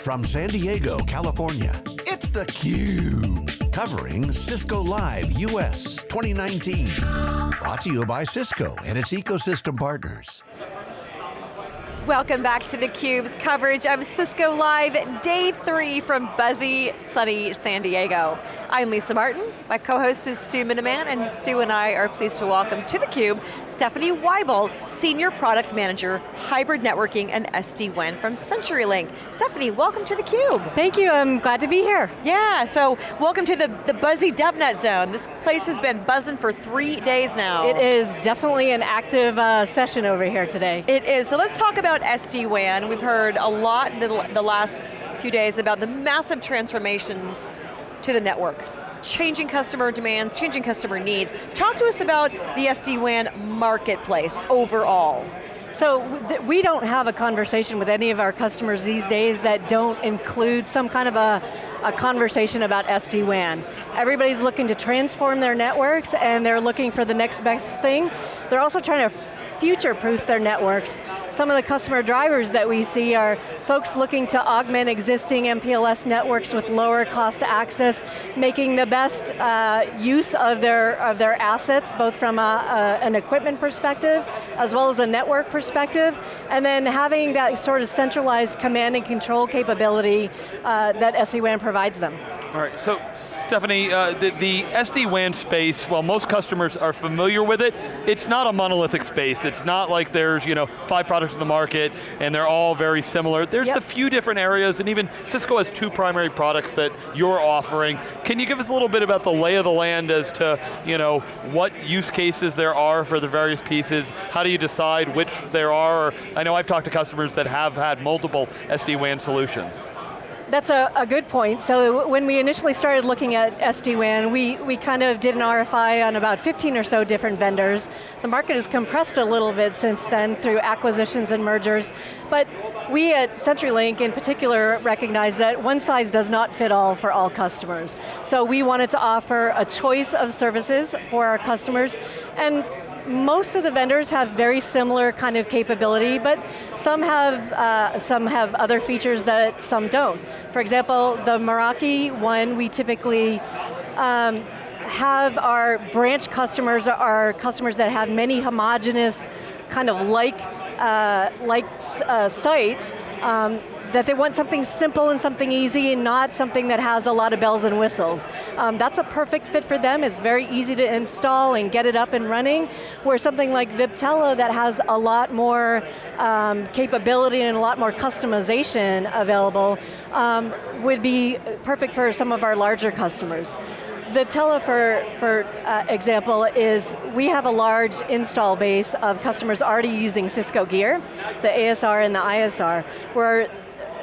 From San Diego, California, it's theCUBE. Covering Cisco Live US 2019. Brought to you by Cisco and its ecosystem partners. Welcome back to theCUBE's coverage of Cisco Live, day three from buzzy, sunny San Diego. I'm Lisa Martin, my co-host is Stu Miniman, and Stu and I are pleased to welcome to theCUBE, Stephanie Weibel, Senior Product Manager, Hybrid Networking and SD-WAN from CenturyLink. Stephanie, welcome to theCUBE. Thank you, I'm glad to be here. Yeah, so welcome to the, the buzzy DevNet zone. This place has been buzzing for three days now. It is definitely an active uh, session over here today. It is, so let's talk about about SD-WAN. We've heard a lot the, the last few days about the massive transformations to the network changing customer demands, changing customer needs. Talk to us about the SD-WAN marketplace overall. So we don't have a conversation with any of our customers these days that don't include some kind of a, a conversation about SD-WAN. Everybody's looking to transform their networks and they're looking for the next best thing. They're also trying to future-proof their networks. Some of the customer drivers that we see are folks looking to augment existing MPLS networks with lower cost access, making the best uh, use of their, of their assets, both from a, a, an equipment perspective, as well as a network perspective, and then having that sort of centralized command and control capability uh, that SD-WAN provides them. All right, so Stephanie, uh, the, the SD-WAN space, while most customers are familiar with it, it's not a monolithic space. It's not like there's you know five products in the market and they're all very similar. There's yep. a few different areas and even Cisco has two primary products that you're offering. Can you give us a little bit about the lay of the land as to you know what use cases there are for the various pieces? How do you decide which there are? I know I've talked to customers that have had multiple SD-WAN solutions. That's a, a, good point. So when we initially started looking at SD-WAN, we, we kind of did an RFI on about 15 or so different vendors. The market has compressed a little bit since then through acquisitions and mergers, but we at CenturyLink in particular recognize that one size does not fit all for all customers. So we wanted to offer a choice of services for our customers, and most of the vendors have very similar kind of capability, but some have, uh, some have other features that some don't. For example, the Meraki one, we typically um, have our branch customers, our customers that have many homogenous kind of like, uh, like uh, sites, um, that they want something simple and something easy and not something that has a lot of bells and whistles. Um, that's a perfect fit for them. It's very easy to install and get it up and running, where something like Viptela that has a lot more um, capability and a lot more customization available um, would be perfect for some of our larger customers. Viptela, for, for uh, example, is we have a large install base of customers already using Cisco gear, the ASR and the ISR, where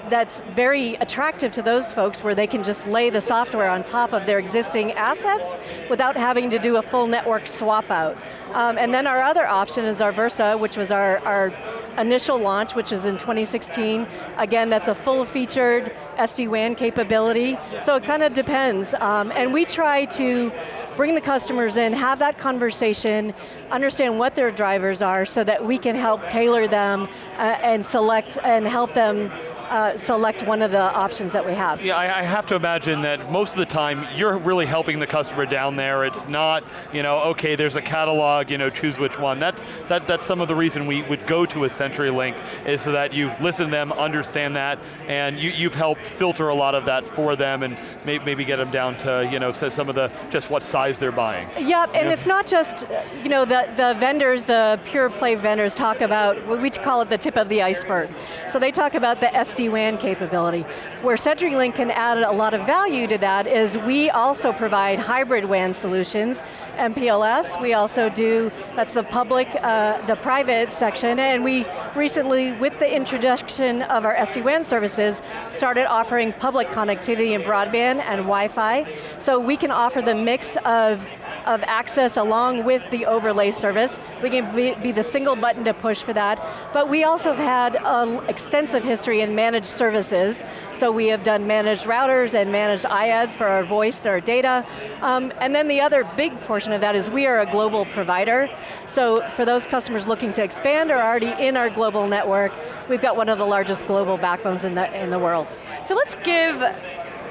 that's very attractive to those folks where they can just lay the software on top of their existing assets without having to do a full network swap out. Um, and then our other option is our Versa, which was our, our initial launch, which is in 2016. Again, that's a full-featured SD-WAN capability, so it kind of depends. Um, and we try to bring the customers in, have that conversation, understand what their drivers are so that we can help tailor them uh, and select and help them uh, select one of the options that we have. Yeah, I, I, have to imagine that most of the time you're really helping the customer down there. It's not, you know, okay, there's a catalog, you know, choose which one. That's that, that's some of the reason we would go to a CenturyLink is so that you listen to them, understand that, and you, you've helped filter a lot of that for them and may, maybe get them down to, you know, so some of the, just what size they're buying. Yep, and know? it's not just, you know, the, the vendors, the pure play vendors talk about, what we call it the tip of the iceberg. So they talk about the SD-WAN capability. Where CenturyLink can add a lot of value to that is we also provide hybrid WAN solutions, MPLS, we also do, that's the public, uh, the private section, and we recently, with the introduction of our SD-WAN services, started offering public connectivity and broadband and Wi-Fi. So we can offer the mix of of access along with the overlay service. We can be, the single button to push for that. But we also have had an extensive history in managed services. So we have done managed routers and managed IaaS for our voice, and our data. Um, and then the other big portion of that is we are a global provider. So for those customers looking to expand or already in our global network, we've got one of the largest global backbones in the, in the world. So let's give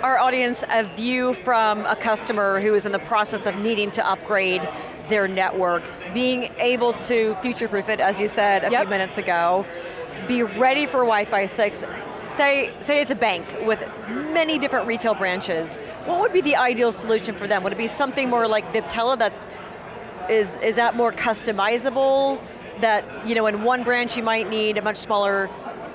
our audience a view from a customer who is in the process of needing to upgrade their network, being able to future-proof it, as you said a yep. few minutes ago, be ready for Wi-Fi 6, say, say it's a bank with many different retail branches, what would be the ideal solution for them? Would it be something more like Viptela that is, is that more customizable? That, you know, in one branch you might need a much smaller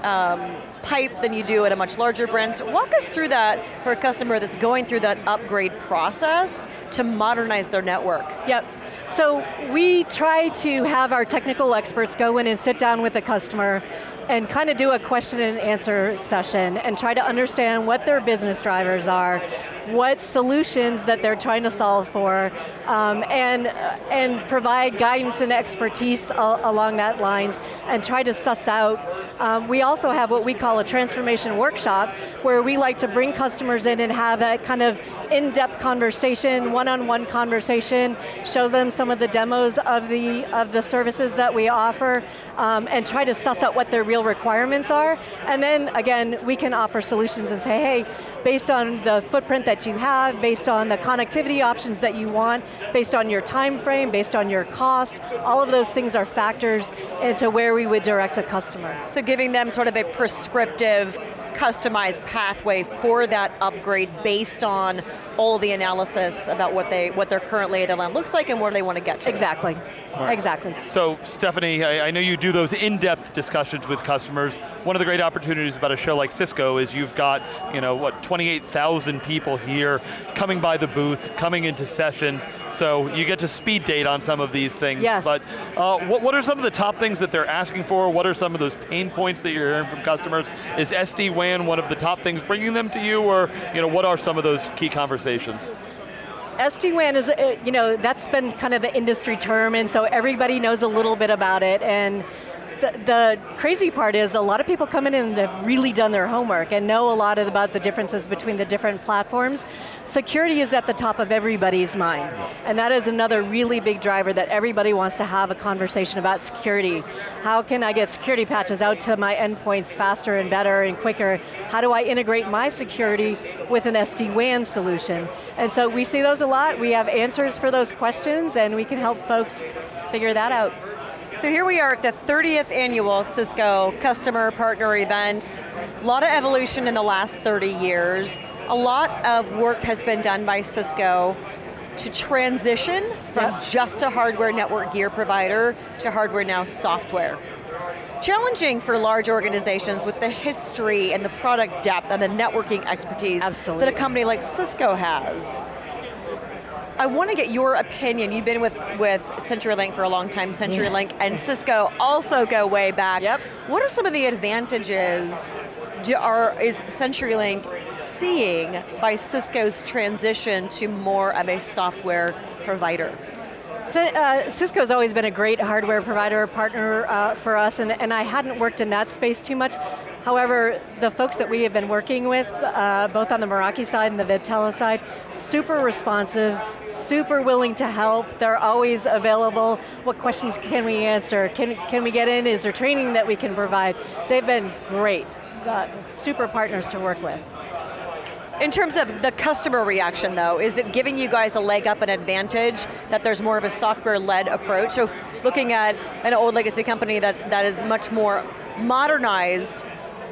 um, pipe than you do at a much larger branch. Walk us through that for a customer that's going through that upgrade process to modernize their network. Yep. So we try to have our technical experts go in and sit down with the customer and kind of do a question and answer session and try to understand what their business drivers are, what solutions that they're trying to solve for, um, and, and provide guidance and expertise along that lines, and try to suss out. Um, we also have what we call a transformation workshop, where we like to bring customers in and have a kind of in-depth conversation, one-on-one -on -one conversation, show them some of the demos of the, of the services that we offer, um, and try to suss out what their real requirements are, and then, again, we can offer solutions and say, hey, based on the footprint that you have, based on the connectivity options that you want, based on your time frame, based on your cost, all of those things are factors into where we would direct a customer. So giving them sort of a prescriptive customized pathway for that upgrade based on all the analysis about what they what their current lay of the land looks like and where they want to get to. Exactly. Right. Exactly. So Stephanie, I, I, know you do those in-depth discussions with customers. One of the great opportunities about a show like Cisco is you've got, you know, what, 28,000 people here coming by the booth, coming into sessions, so you get to speed date on some of these things. Yes. But uh, what, what are some of the top things that they're asking for? What are some of those pain points that you're hearing from customers? Is SD-WAN one of the top things bringing them to you, or you know, what are some of those key conversations? SD-WAN is, uh, you know, that's been kind of the industry term, and so everybody knows a little bit about it, and the, crazy part is a lot of people come in and have really done their homework and know a lot about the differences between the different platforms. Security is at the top of everybody's mind. And that is another really big driver that everybody wants to have a conversation about security. How can I get security patches out to my endpoints faster and better and quicker? How do I integrate my security with an SD-WAN solution? And so we see those a lot. We have answers for those questions and we can help folks figure that out. So here we are at the 30th annual Cisco customer partner event. A lot of evolution in the last 30 years. A lot of work has been done by Cisco to transition from yep. just a hardware network gear provider to hardware now software. Challenging for large organizations with the history and the product depth and the networking expertise Absolutely. that a company like Cisco has. I want to get your opinion. You've been with, with CenturyLink for a long time. CenturyLink yeah. and Cisco also go way back. Yep. What are some of the advantages are, is CenturyLink seeing by Cisco's transition to more of a software provider? uh, Cisco's always been a great hardware provider, partner uh, for us, and, and I hadn't worked in that space too much. However, the folks that we have been working with, uh, both on the Meraki side and the Viptela side, super responsive, super willing to help. They're always available. What questions can we answer? Can, can we get in? Is there training that we can provide? They've been great. super partners to work with. In terms of the customer reaction though, is it giving you guys a leg up, an advantage, that there's more of a software-led approach? So looking at an old legacy company that, that is much more modernized,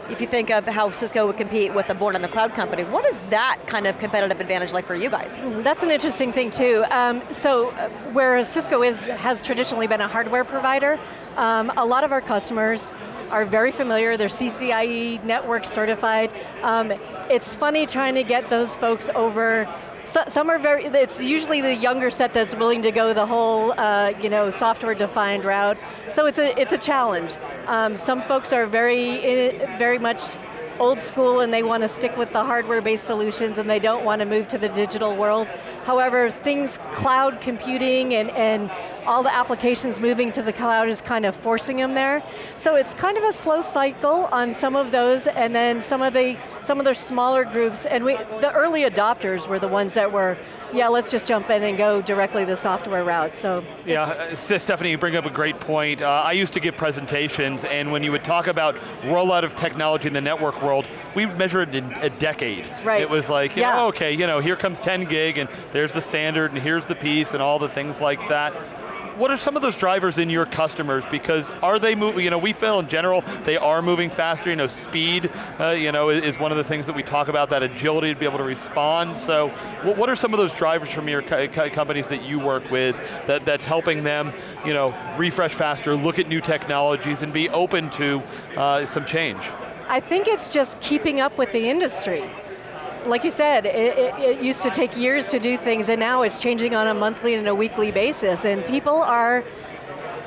if you think of how Cisco would compete with a born on the cloud company, what is that kind of competitive advantage like for you guys? Mm-hmm. That's an interesting thing too. Um, so uh, where Cisco is, has traditionally been a hardware provider, um, a lot of our customers are very familiar, they're CCIE network certified. Um, it's funny trying to get those folks over so, some are very, it's usually the younger set that's willing to go the whole, uh, you know, software-defined route. So it's a, it's a challenge. Um, some folks are very, very much old school and they want to stick with the hardware-based solutions and they don't want to move to the digital world. However, things, cloud computing and, and all the applications moving to the cloud is kind of forcing them there. So it's kind of a slow cycle on some of those, and then some of the some of the smaller groups, and we, the early adopters were the ones that were, yeah, let's just jump in and go directly the software route. So yeah, uh, Stephanie, you bring up a great point. Uh, I used to give presentations, and when you would talk about rollout of technology in the network world, we measured it in a decade. Right. It was like, yeah. know, okay, you know, here comes 10 gig, and there's the standard, and here's the piece, and all the things like that what are some of those drivers in your customers? Because are they moving, you know, we feel in general, they are moving faster, you know, speed, uh, you know, is one of the things that we talk about, that agility to be able to respond. So what are some of those drivers from your co companies that you work with that, that's helping them, you know, refresh faster, look at new technologies, and be open to uh, some change? I think it's just keeping up with the industry like you said, it, it, it, used to take years to do things and now it's changing on a monthly and a weekly basis and people are,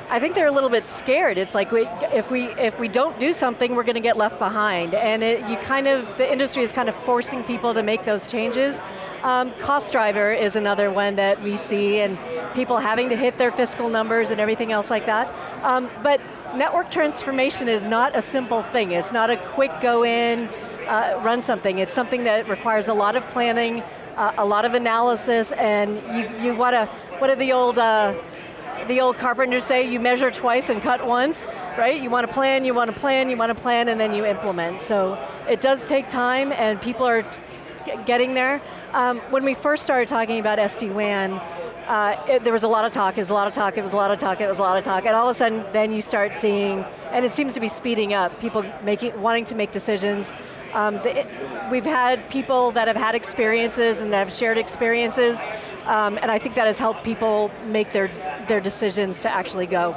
I think they're a little bit scared. It's like we, if, we, if we don't do something, we're going to get left behind. And it, you kind of, the industry is kind of forcing people to make those changes. Um, cost driver is another one that we see and people having to hit their fiscal numbers and everything else like that. Um, but network transformation is not a simple thing. It's not a quick go in, uh, run something. It's something that requires a lot of planning, uh, a lot of analysis, and you, you want to, what do the old, uh, the old carpenters say, you measure twice and cut once, right? You want to plan, you want to plan, you want to plan, and then you implement. So it does take time, and people are getting there. Um, when we first started talking about SD-WAN, uh, there was a lot of talk, it was a lot of talk, it was a lot of talk, it was a lot of talk, and all of a sudden then you start seeing, and it seems to be speeding up, people making, wanting to make decisions, um, the, we've had people that have had experiences and that have shared experiences, um, and I think that has helped people make their, their decisions to actually go.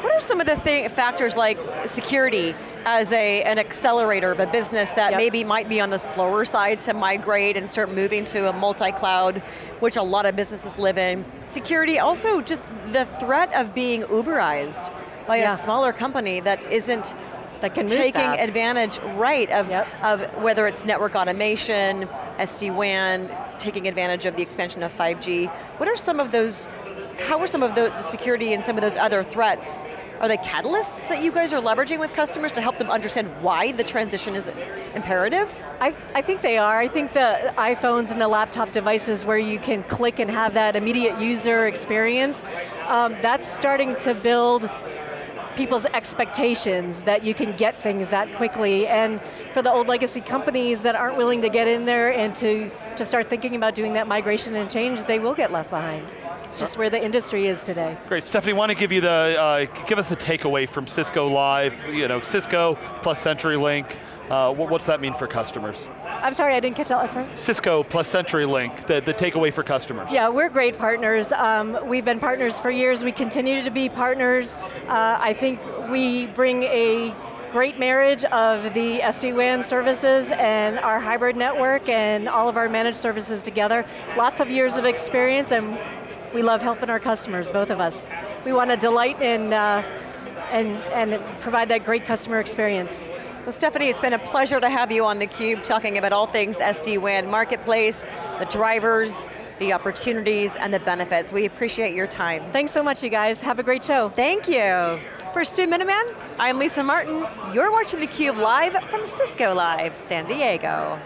What are some of the thing, factors like security as a, an accelerator of a business that yep. maybe might be on the slower side to migrate and start moving to a multi-cloud, which a lot of businesses live in. Security, also just the threat of being Uberized by yeah. a smaller company that isn't that can taking advantage, right, of, yep. of whether it's network automation, SD-WAN, taking advantage of the expansion of 5G. What are some of those, how are some of the security and some of those other threats are they catalysts that you guys are leveraging with customers to help them understand why the transition is imperative? I, I think they are. I think the iPhones and the laptop devices where you can click and have that immediate user experience, um, that's starting to build people's expectations that you can get things that quickly. And for the old legacy companies that aren't willing to get in there and to, to start thinking about doing that migration and change, they will get left behind. It's just where the industry is today. Great, Stephanie, want to give you the, uh, give us the takeaway from Cisco Live, you know, Cisco plus CenturyLink, uh, what, what's that mean for customers? I'm sorry, I didn't catch that last part. Cisco plus CenturyLink, the, the takeaway for customers. Yeah, we're great partners. Um, we've been partners for years. We continue to be partners. Uh, I think we bring a great marriage of the SD-WAN services and our hybrid network and all of our managed services together. Lots of years of experience and we love helping our customers, both of us. We want to delight in, uh, and, and provide that great customer experience. Well, Stephanie, it's been a pleasure to have you on theCUBE talking about all things SD-WAN Marketplace, the drivers, the opportunities, and the benefits. We appreciate your time. Thanks so much, you guys. Have a great show. Thank you. For Stu Miniman, I'm Lisa Martin. You're watching theCUBE live from Cisco Live, San Diego.